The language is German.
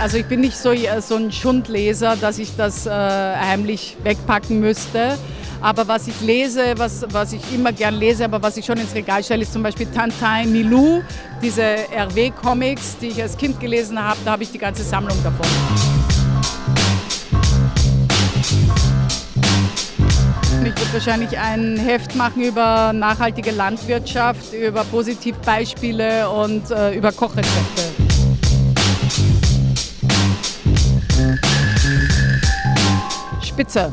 Also ich bin nicht so, so ein Schundleser, dass ich das äh, heimlich wegpacken müsste. Aber was ich lese, was, was ich immer gern lese, aber was ich schon ins Regal stelle, ist zum Beispiel Tintin Milou, diese RW-Comics, die ich als Kind gelesen habe. Da habe ich die ganze Sammlung davon. Ich würde wahrscheinlich ein Heft machen über nachhaltige Landwirtschaft, über Positivbeispiele und äh, über Kochrezepte. Spitze.